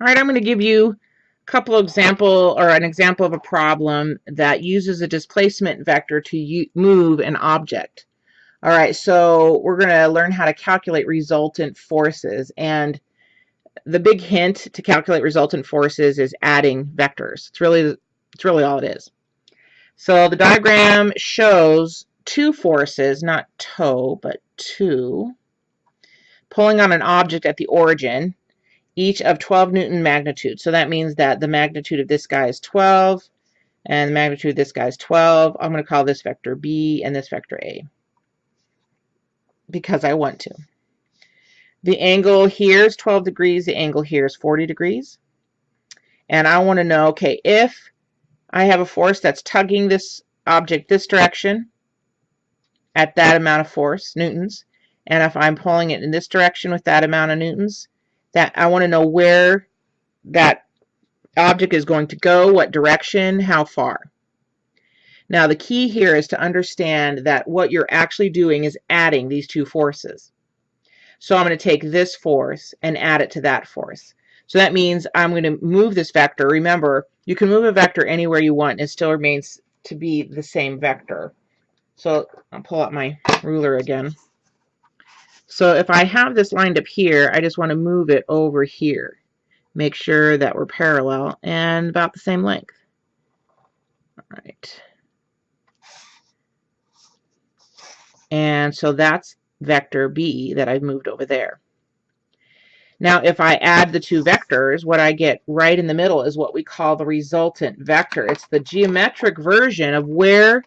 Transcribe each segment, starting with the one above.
All right, I'm going to give you a couple example or an example of a problem that uses a displacement vector to move an object. All right, so we're going to learn how to calculate resultant forces. And the big hint to calculate resultant forces is adding vectors. It's really, it's really all it is. So the diagram shows two forces, not toe, but two, pulling on an object at the origin each of 12 Newton magnitude. So that means that the magnitude of this guy is 12 and the magnitude of this guy is 12. I'm going to call this vector B and this vector A because I want to. The angle here is 12 degrees. The angle here is 40 degrees. And I want to know, okay, if I have a force that's tugging this object this direction at that amount of force, newtons, and if I'm pulling it in this direction with that amount of newtons, that I want to know where that object is going to go, what direction, how far. Now the key here is to understand that what you're actually doing is adding these two forces. So I'm going to take this force and add it to that force. So that means I'm going to move this vector. Remember, you can move a vector anywhere you want. It still remains to be the same vector. So I'll pull out my ruler again. So if I have this lined up here, I just want to move it over here. Make sure that we're parallel and about the same length. All right. And so that's vector B that I've moved over there. Now, if I add the two vectors, what I get right in the middle is what we call the resultant vector. It's the geometric version of where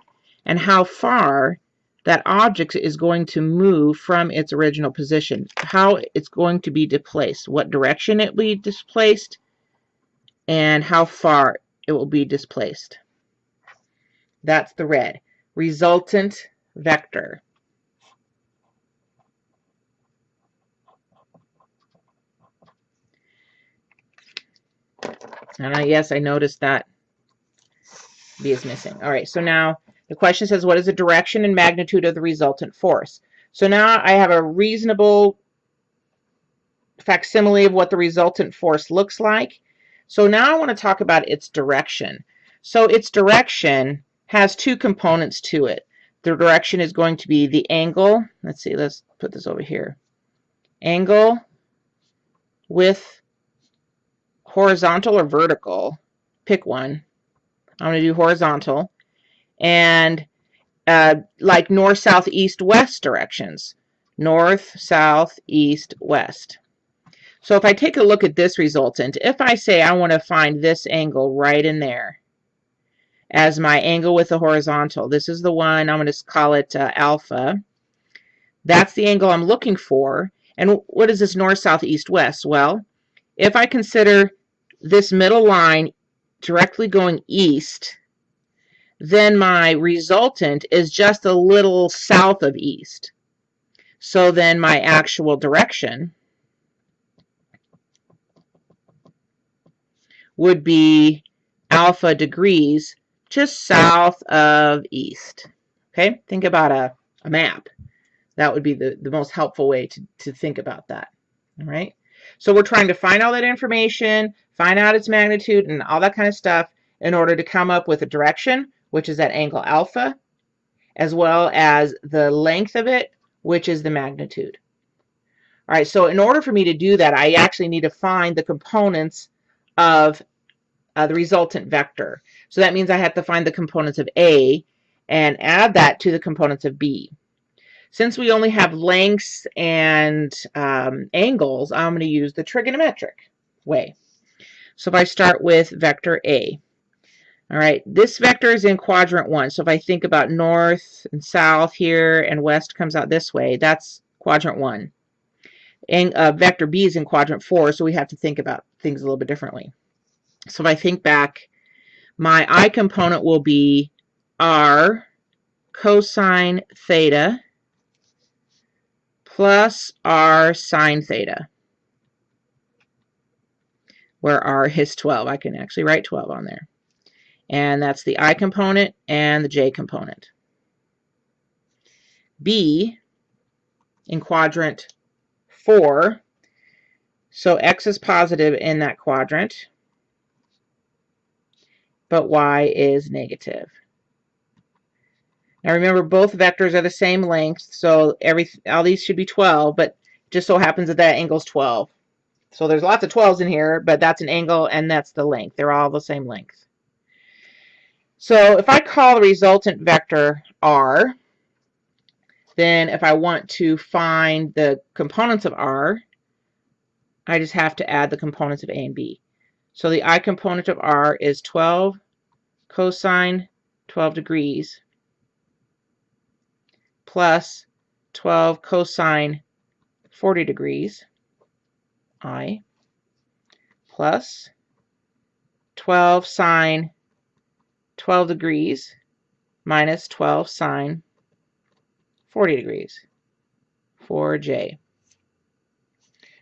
and how far that object is going to move from its original position, how it's going to be displaced, what direction it will be displaced, and how far it will be displaced. That's the red. Resultant vector. And I, yes, I noticed that B is missing. All right, so now the question says, what is the direction and magnitude of the resultant force? So now I have a reasonable facsimile of what the resultant force looks like. So now I want to talk about its direction. So its direction has two components to it. The direction is going to be the angle. Let's see, let's put this over here. Angle with horizontal or vertical. Pick one. I'm going to do horizontal and uh, like north, south, east, west directions. North, south, east, west. So if I take a look at this resultant, if I say I want to find this angle right in there as my angle with the horizontal, this is the one, I'm going to call it uh, alpha. That's the angle I'm looking for. And what is this north, south, east, west? Well, if I consider this middle line directly going east, then my resultant is just a little south of east. So then my actual direction would be alpha degrees just south of east. Okay, think about a, a map. That would be the, the most helpful way to, to think about that. All right, so we're trying to find all that information, find out its magnitude and all that kind of stuff in order to come up with a direction which is at angle alpha, as well as the length of it, which is the magnitude. All right, so in order for me to do that, I actually need to find the components of uh, the resultant vector. So that means I have to find the components of A and add that to the components of B. Since we only have lengths and um, angles, I'm going to use the trigonometric way. So if I start with vector A, all right, this vector is in quadrant one. So if I think about north and south here and west comes out this way, that's quadrant one. And uh, vector B is in quadrant four, so we have to think about things a little bit differently. So if I think back, my I component will be R cosine theta plus R sine theta, where R is 12. I can actually write 12 on there and that's the I component and the J component. B in quadrant 4 So x is positive in that quadrant, but y is negative. Now remember, both vectors are the same length, so every all these should be 12, but just so happens that that angle is 12. So there's lots of 12s in here, but that's an angle and that's the length. They're all the same length. So if I call the resultant vector r, then if I want to find the components of r, I just have to add the components of a and b. So the i component of r is 12 cosine 12 degrees plus 12 cosine 40 degrees i plus 12 sine 12 degrees minus 12 sine 40 degrees for j.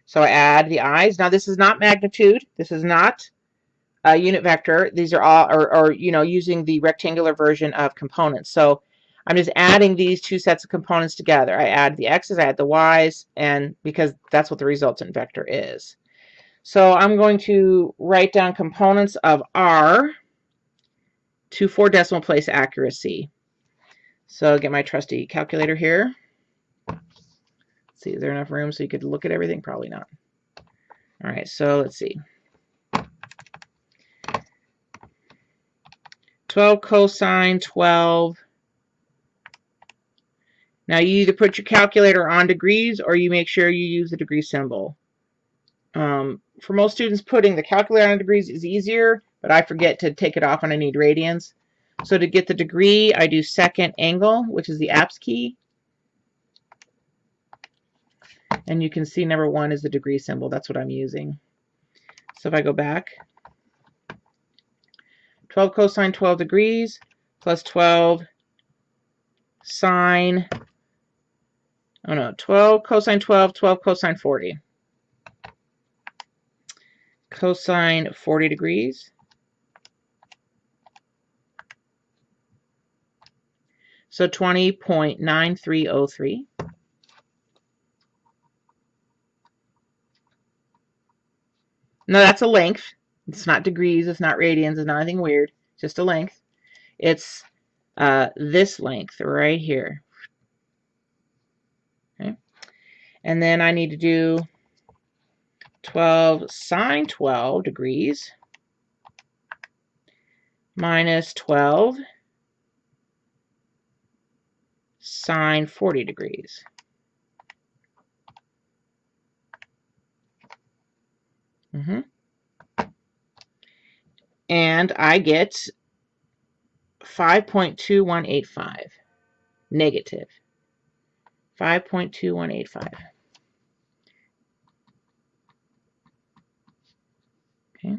So I add the i's. Now this is not magnitude. This is not a unit vector. These are all, or, or you know, using the rectangular version of components. So I'm just adding these two sets of components together. I add the x's, I add the y's, and because that's what the resultant vector is. So I'm going to write down components of r to four decimal place accuracy. So I'll get my trusty calculator here. Let's see, is there enough room so you could look at everything? Probably not. All right, so let's see. 12 cosine 12 now you either put your calculator on degrees or you make sure you use the degree symbol. Um, for most students, putting the calculator on degrees is easier, but I forget to take it off when I need radians. So to get the degree, I do second angle, which is the apps key. And you can see number one is the degree symbol. That's what I'm using. So if I go back, 12 cosine 12 degrees plus 12 sine oh no, 12 cosine 12, 12 cosine 40. Cosine 40 degrees. So 20.9303. No, that's a length. It's not degrees, it's not radians, it's not anything weird. Just a length. It's uh, this length right here. Okay. And then I need to do 12 sine 12 degrees minus 12 sine 40 degrees. Mm -hmm. And I get 5.2185 negative. 5.2185. Okay,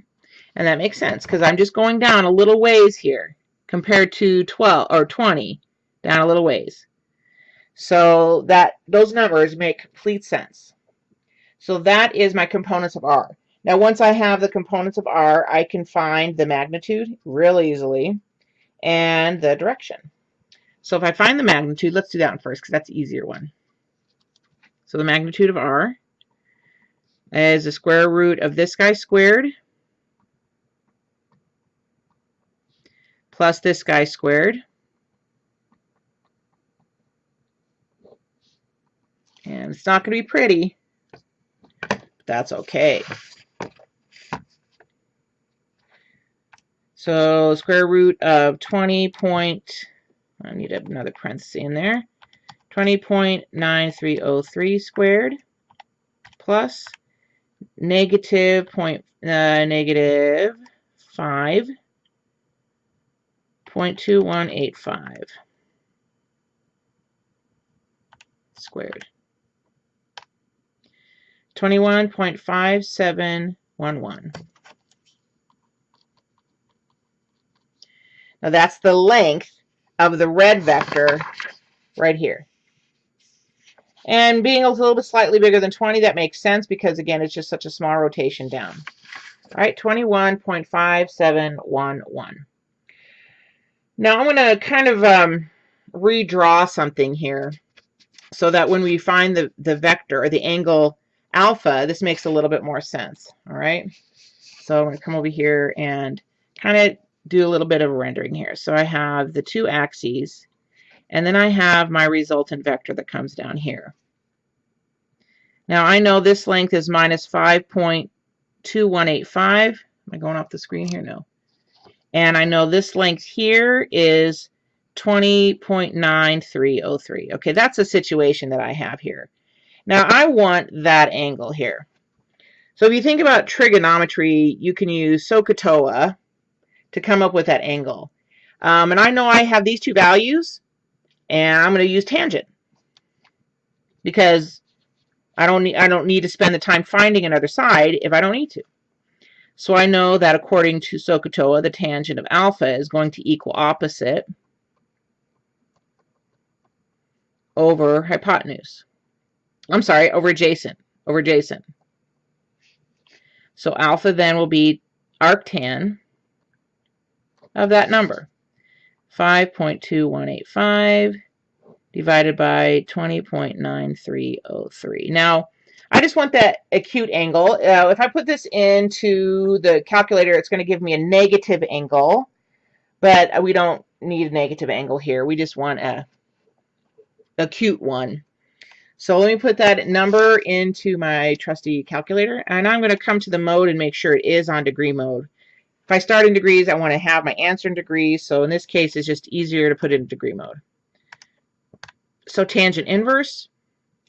and that makes sense because I'm just going down a little ways here compared to 12 or 20 down a little ways. So that those numbers make complete sense. So that is my components of R. Now once I have the components of R, I can find the magnitude real easily and the direction. So if I find the magnitude, let's do that one first because that's the easier one. So the magnitude of r is the square root of this guy squared plus this guy squared. And it's not going to be pretty, but that's okay. So square root of 20 point I need another parenthesis in there. 20.9303 squared plus negative point, uh, negative 5.2185 squared. 21.5711. Now that's the length of the red vector right here. And being a little bit slightly bigger than 20, that makes sense because, again, it's just such a small rotation down. All right, 21.5711. Now I'm going to kind of um, redraw something here so that when we find the, the vector or the angle alpha, this makes a little bit more sense, all right? So I'm going to come over here and kind of do a little bit of rendering here. So I have the two axes, and then I have my resultant vector that comes down here. Now I know this length is minus 5.2185. Am I going off the screen here? No. And I know this length here is 20.9303. Okay, that's a situation that I have here. Now I want that angle here. So if you think about trigonometry, you can use SOHCAHTOA to come up with that angle. Um, and I know I have these two values, and I'm going to use tangent because I don't need I don't need to spend the time finding another side if I don't need to. So I know that according to SOHCAHTOA, the tangent of alpha is going to equal opposite over hypotenuse. I'm sorry, over adjacent, over adjacent. So alpha then will be arctan of that number. 5.2185 divided by 20.9303. Now, I just want that acute angle. Uh, if I put this into the calculator, it's going to give me a negative angle, but we don't need a negative angle here. We just want a acute one. So let me put that number into my trusty calculator, and I'm going to come to the mode and make sure it is on degree mode. If I start in degrees, I want to have my answer in degrees, so in this case, it's just easier to put in degree mode. So tangent inverse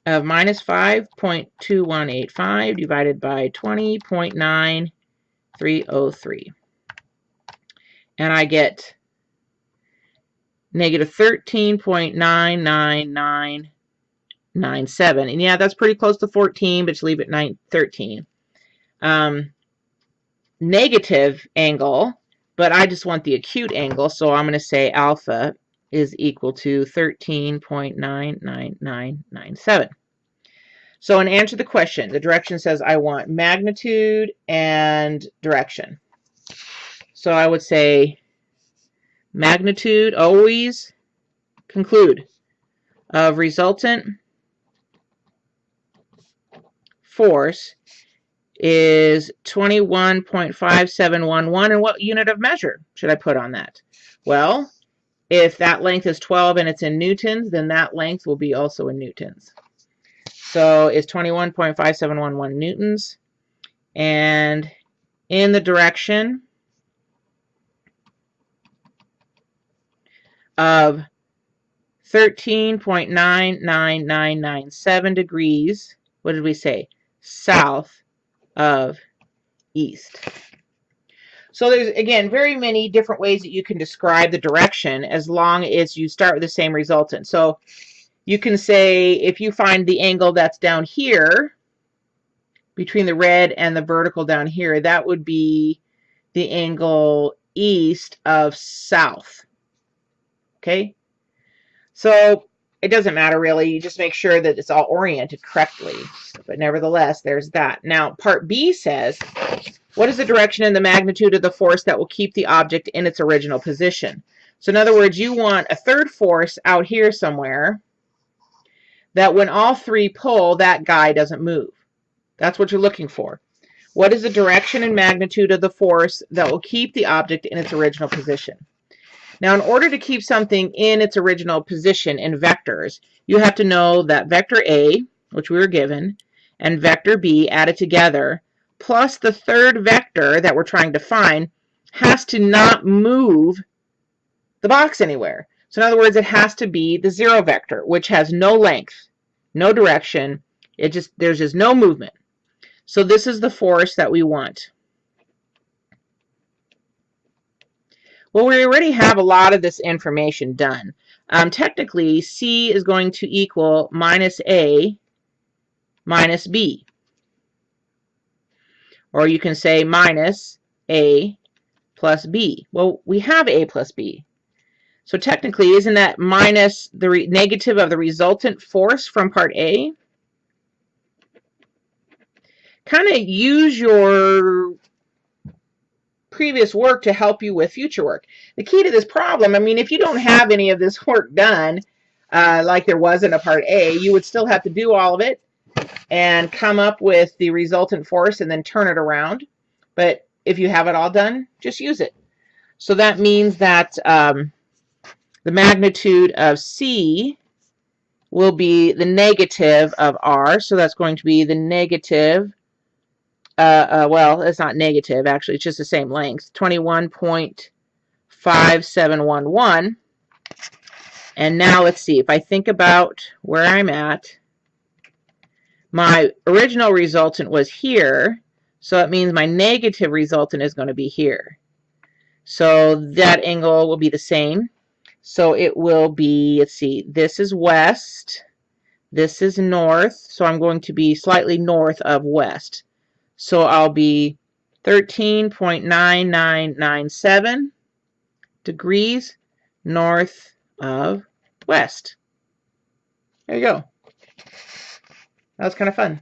of minus 5.2185 divided by 20.9303. And I get negative 13.99997. And yeah, that's pretty close to 14, but you leave it 9, 13. Um, negative angle, but I just want the acute angle, so I'm going to say alpha is equal to 13.99997. So in answer to the question, the direction says I want magnitude and direction. So I would say magnitude always conclude of resultant force is 21.5711 and what unit of measure should I put on that? Well, if that length is 12 and it's in newtons, then that length will be also in newtons. So it's 21.5711 newtons. And in the direction of 13.99997 degrees, what did we say? South of east. So there's, again, very many different ways that you can describe the direction as long as you start with the same resultant. So you can say if you find the angle that's down here, between the red and the vertical down here, that would be the angle east of south. Okay? So it doesn't matter really. You just make sure that it's all oriented correctly. But nevertheless, there's that. Now, part B says, what is the direction and the magnitude of the force that will keep the object in its original position? So in other words, you want a third force out here somewhere that when all three pull, that guy doesn't move. That's what you're looking for. What is the direction and magnitude of the force that will keep the object in its original position? Now, in order to keep something in its original position in vectors, you have to know that vector A, which we were given, and vector B added together, plus the third vector that we're trying to find, has to not move the box anywhere. So in other words, it has to be the zero vector, which has no length, no direction. It just There's just no movement. So this is the force that we want. Well, we already have a lot of this information done. Um, technically, C is going to equal minus A minus B. Or you can say minus A plus B. Well, we have A plus B. So technically, isn't that minus the negative of the resultant force from part A? Kind of use your previous work to help you with future work. The key to this problem, I mean, if you don't have any of this work done, uh, like there was in a part A, you would still have to do all of it. And come up with the resultant force and then turn it around. But if you have it all done, just use it. So that means that um, the magnitude of C will be the negative of R. So that's going to be the negative, uh, uh, well, it's not negative, actually, it's just the same length, 21.5711. And now let's see, if I think about where I'm at, my original resultant was here, so it means my negative resultant is going to be here. So that angle will be the same. So it will be, let's see, this is west, this is north, so I'm going to be slightly north of west. So I'll be 13.9997 degrees north of west. There you go. That was kind of fun.